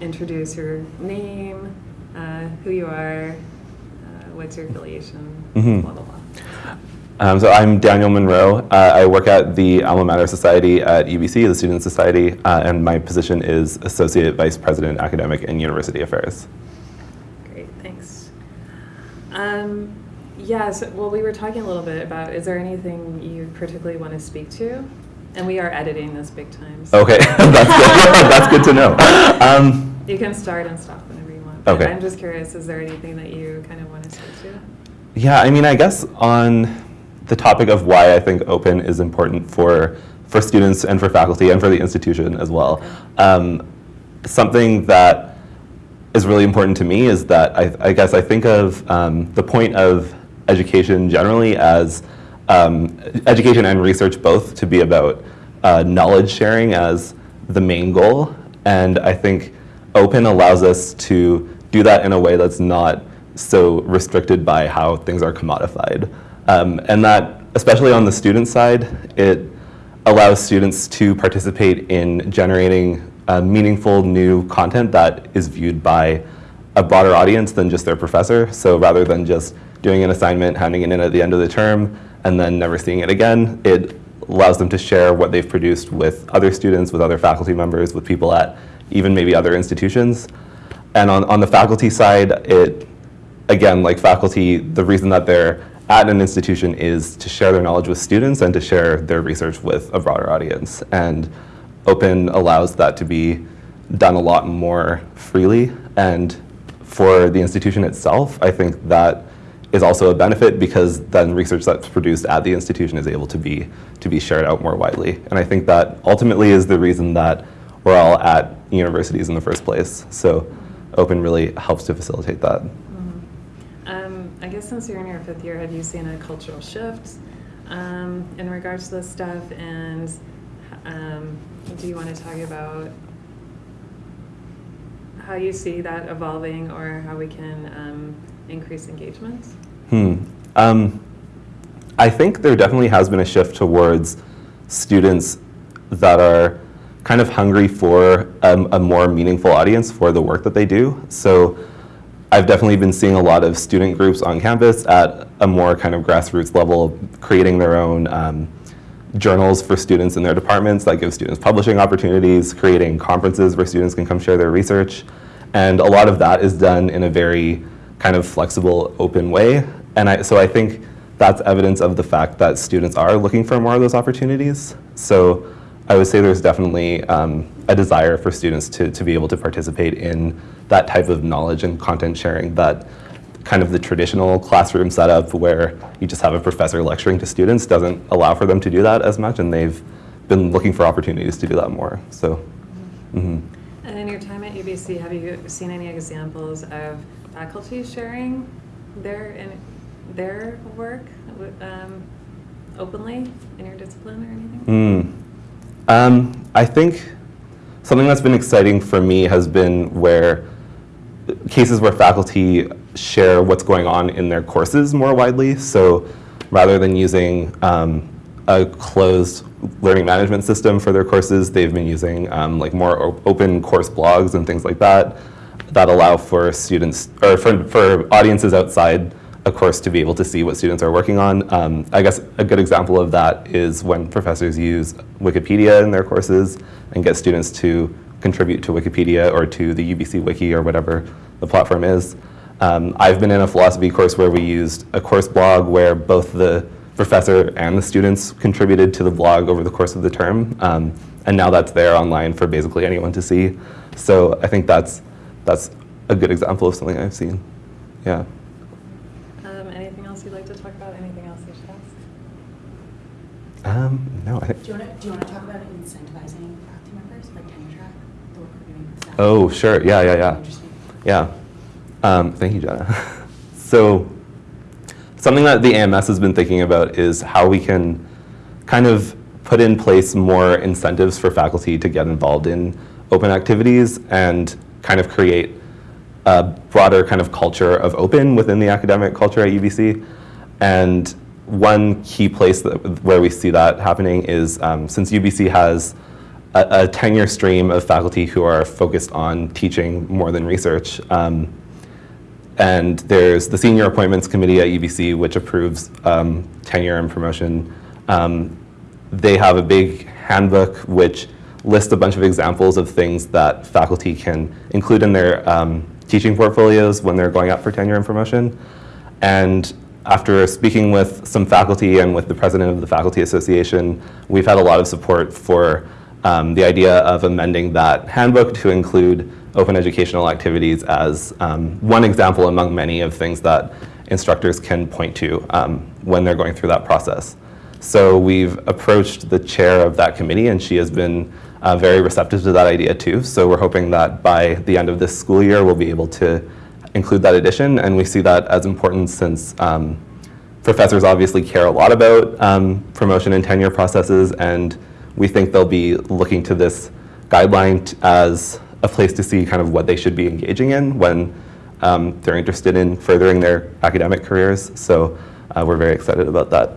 introduce your name, uh, who you are, uh, what's your affiliation, Mhm. blah, blah, blah. Um, so I'm Daniel Monroe. Uh, I work at the Alma Mater Society at UBC, the Student Society, uh, and my position is Associate Vice President, Academic and University Affairs. Great, thanks. Um, yes, well, we were talking a little bit about, is there anything you particularly want to speak to? And we are editing this big time. so- Okay, that's good. that's good to know. Um, You can start and stop whenever you want. Okay. I'm just curious, is there anything that you kind of want to speak to? yeah, I mean, I guess on the topic of why I think open is important for for students and for faculty and for the institution as well. Um, something that is really important to me is that I, I guess I think of um, the point of education generally as um, education and research both to be about uh, knowledge sharing as the main goal. And I think open allows us to do that in a way that's not so restricted by how things are commodified. Um, and that, especially on the student side, it allows students to participate in generating uh, meaningful new content that is viewed by a broader audience than just their professor. So rather than just doing an assignment, handing it in at the end of the term, and then never seeing it again, it allows them to share what they've produced with other students, with other faculty members, with people at even maybe other institutions. And on, on the faculty side, it, again, like faculty, the reason that they're at an institution is to share their knowledge with students and to share their research with a broader audience. And open allows that to be done a lot more freely. And for the institution itself, I think that is also a benefit because then research that's produced at the institution is able to be to be shared out more widely. And I think that ultimately is the reason that we're all at universities in the first place. So open really helps to facilitate that. Um, I guess since you're in your fifth year, have you seen a cultural shift um, in regards to this stuff? And um, do you want to talk about how you see that evolving or how we can um, increase engagement? Hmm. Um, I think there definitely has been a shift towards students that are kind of hungry for um, a more meaningful audience for the work that they do. So I've definitely been seeing a lot of student groups on campus at a more kind of grassroots level, creating their own um, journals for students in their departments that give students publishing opportunities, creating conferences where students can come share their research. And a lot of that is done in a very kind of flexible, open way. And I, so I think that's evidence of the fact that students are looking for more of those opportunities. So I would say there's definitely um, a desire for students to, to be able to participate in that type of knowledge and content sharing that kind of the traditional classroom setup where you just have a professor lecturing to students doesn't allow for them to do that as much and they've been looking for opportunities to do that more. So, mhm. And in your time at UBC, have you seen any examples of faculty sharing their in, their work um, openly in your discipline or anything? Mm. Um, I think something that's been exciting for me has been where cases where faculty share what's going on in their courses more widely. So rather than using um, a closed learning management system for their courses, they've been using um, like more op open course blogs and things like that that allow for students or for, for audiences outside a course to be able to see what students are working on. Um, I guess a good example of that is when professors use Wikipedia in their courses and get students to contribute to Wikipedia or to the UBC Wiki or whatever the platform is. Um, I've been in a philosophy course where we used a course blog where both the professor and the students contributed to the blog over the course of the term. Um, and now that's there online for basically anyone to see. So I think that's, that's a good example of something I've seen. Yeah. Um, anything else you'd like to talk about? Anything else you should ask? Um, no, I. Do you want to, do you want to talk about incentivizing faculty members, like tenure track, Oh, sure. Yeah, yeah, yeah. Yeah. Um, thank you, Jenna. so something that the AMS has been thinking about is how we can kind of put in place more incentives for faculty to get involved in open activities and kind of create a broader kind of culture of open within the academic culture at UBC. And one key place that, where we see that happening is um, since UBC has a, tenure stream of faculty who are focused on teaching more than research. Um, and there's the Senior Appointments Committee at UBC, which approves um, tenure and promotion. Um, they have a big handbook which lists a bunch of examples of things that faculty can include in their um, teaching portfolios when they're going up for tenure and promotion. And after speaking with some faculty and with the president of the Faculty Association, we've had a lot of support for um, the idea of amending that handbook to include open educational activities as um, one example among many of things that instructors can point to um, when they're going through that process. So we've approached the chair of that committee, and she has been uh, very receptive to that idea too. So we're hoping that by the end of this school year, we'll be able to include that addition, and we see that as important since um, professors obviously care a lot about um, promotion and tenure processes, and we think they'll be looking to this guideline as a place to see kind of what they should be engaging in when um, they're interested in furthering their academic careers. So uh, we're very excited about that.